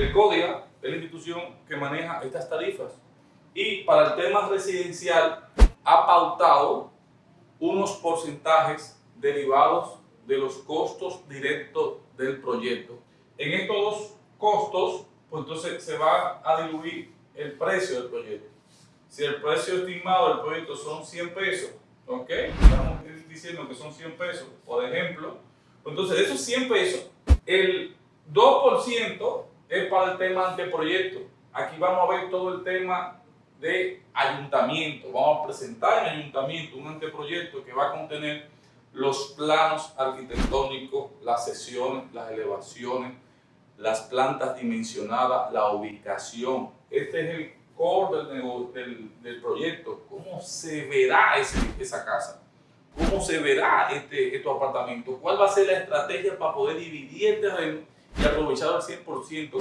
El CODIA es la institución que maneja estas tarifas y para el tema residencial ha pautado unos porcentajes derivados de los costos directos del proyecto. En estos dos costos, pues entonces se va a diluir el precio del proyecto. Si el precio estimado del proyecto son 100 pesos, ¿ok? Estamos diciendo que son 100 pesos, por ejemplo. Entonces, de esos 100 pesos, el 2% es para el tema anteproyecto. Aquí vamos a ver todo el tema de ayuntamiento. Vamos a presentar en ayuntamiento un anteproyecto que va a contener los planos arquitectónicos, las sesiones, las elevaciones, las plantas dimensionadas, la ubicación. Este es el core del, proyecto. ¿Cómo se verá esa casa? ¿Cómo se verá este, estos apartamentos? ¿Cuál va a ser la estrategia para poder dividir el terreno y aprovechar al 100%?